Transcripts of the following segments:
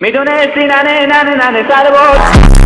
می‌دونستی ننه ننه ننه سر بود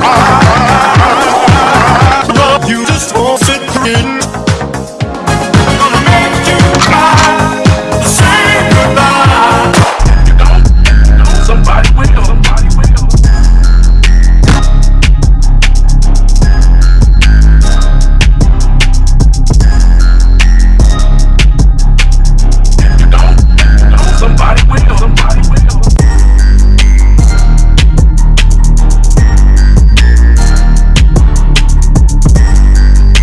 Bye.